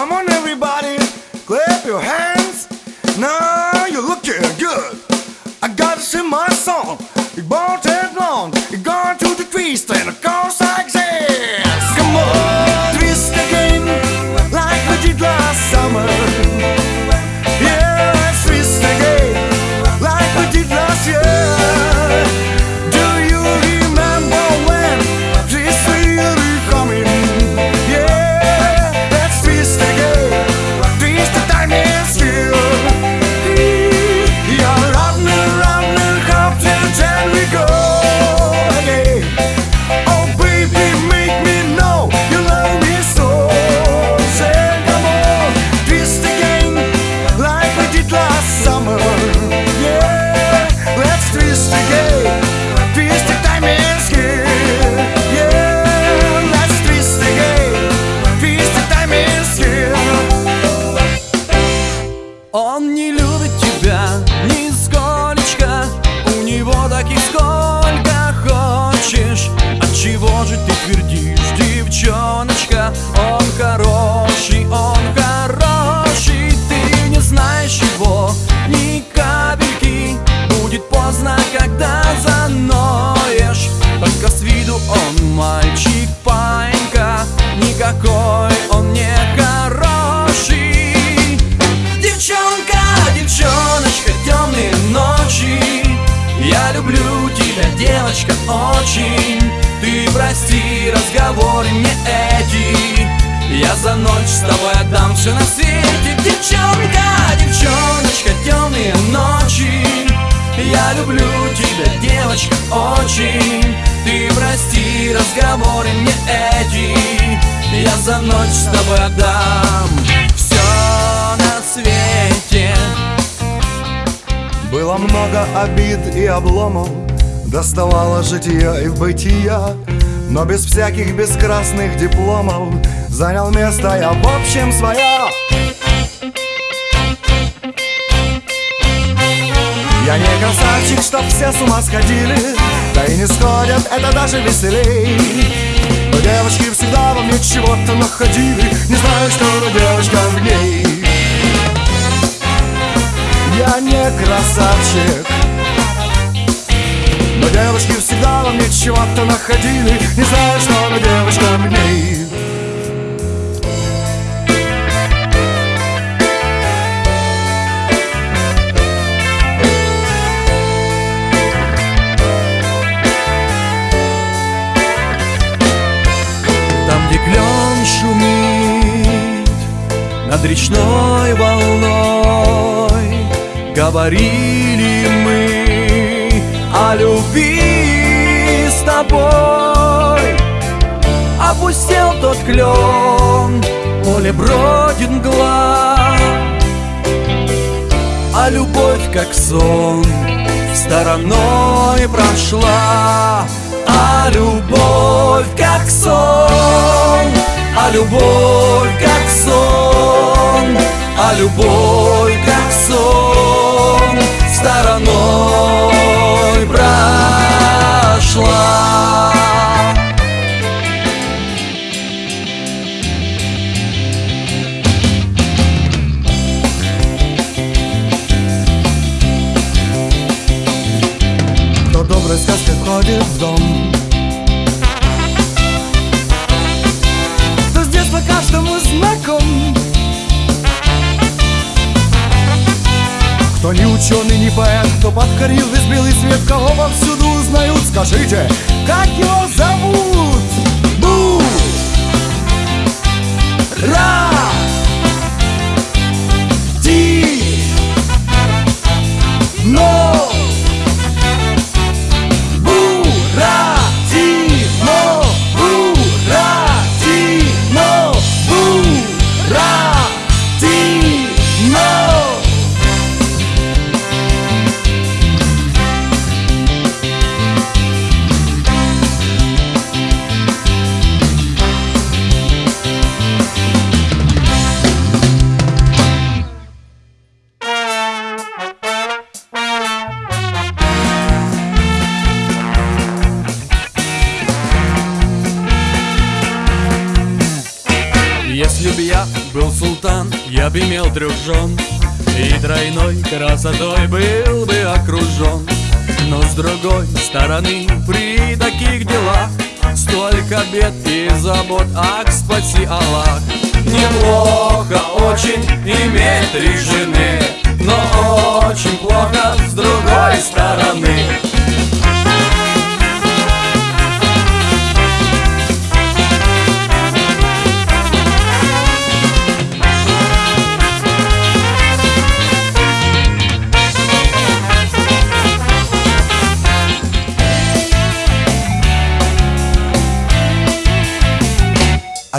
Come on, everybody, clap your hands. Now you're looking good. I gotta sing my song. It won't take long. You're going to the twist and it goes Он не любит тебя нисколечко с тобой отдам все на свете. Девчонка, девчоночка, темные ночи. Я люблю тебя, девочка, очень. Ты прости разговоры мне эти. Я за ночь с тобой отдам все на свете. Было много обид и обломов. Доставало жития и бытия Но без всяких бескрасных дипломов Занял место я в общем свое Я не красавчик, чтоб все с ума сходили Да и не сходят, это даже веселей. Но девочки всегда во мне чего-то находили Не знаю, что за девочка в ней. Я не красавчик девочки всегда во мне чего-то находили. Не знаю, что за девочка в ней. Там, где шумит над речной волной Говорили о любви с тобой. Опустел тот клен, поле бродит мгла. А любовь, как сон, стороной прошла. А любовь, как сон А любовь, как сон А любовь, как сон Стороной прошла ученый, не поэт, кто подкорил весь белый свет Кого повсюду узнают, скажите, как его зовут? Бу! Ра! Трех жен И тройной красотой был бы окружен. Но с другой стороны при таких делах Столько бед и забот, ах, спаси Аллах! Неплохо очень иметь три жены Но очень плохо с другой стороны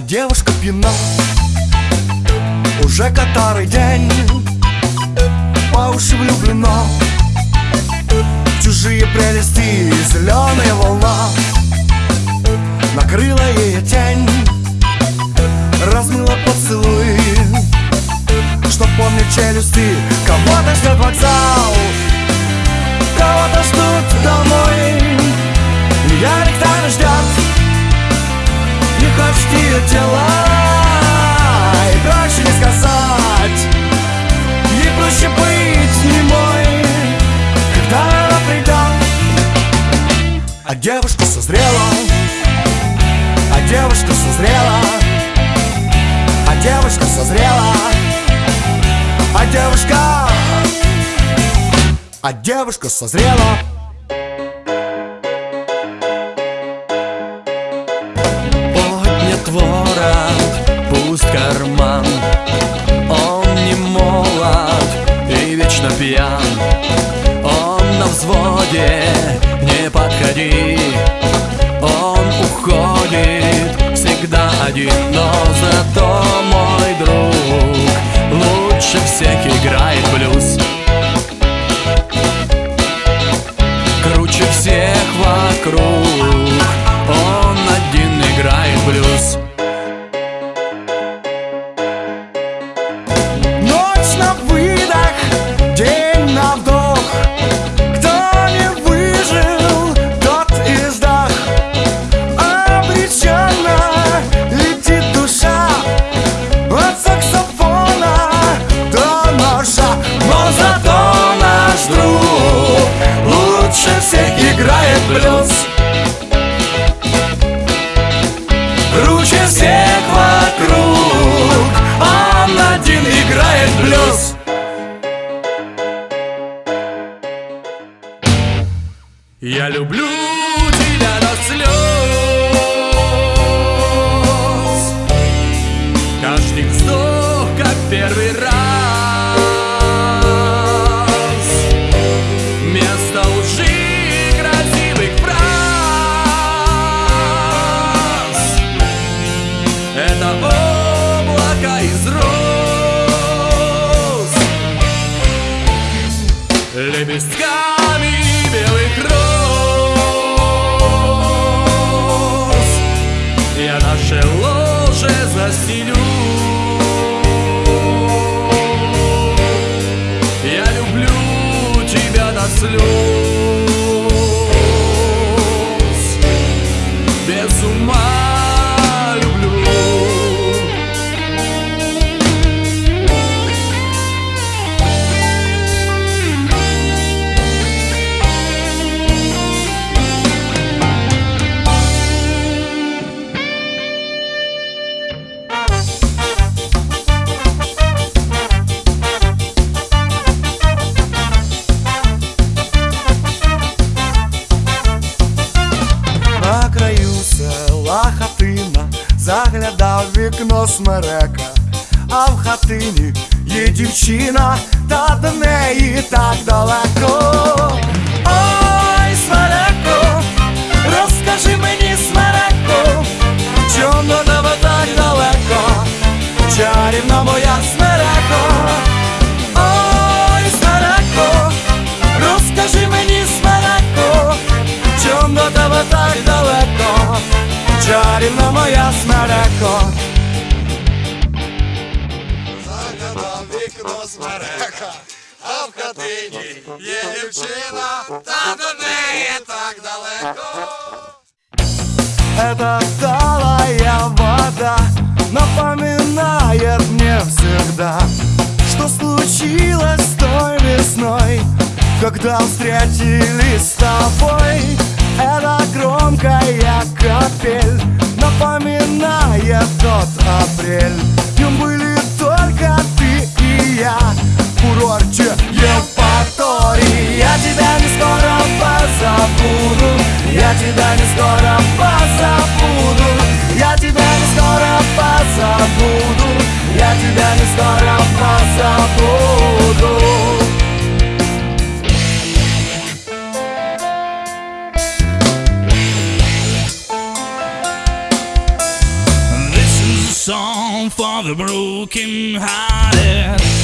А девушка пьяна. Уже который день. По уши влюблена. В чужие прелести Зеленая волна. Накрыла ее тень. Размыла поцелуй Что помнит челюсти. Кого-то ждет вокзал А девушка созрела. Поднят ворот, пуст карман. Он не молод и вечно пьян. Он на взводе, не подходи. Он уходит всегда один Но зато 如雪。Заглядав вікно смерека, а в хатині є дівчина, та до неї так далеко. Ой, смереко, розкажи мені, смереко, чому до тебе так далеко, чарівна моя смереко. Это талая вода Напоминает мне всегда Что случилось той весной Когда встретились с тобой. Эта громкая капель Напоминает тот апрель. Днем были song for the broken hearted.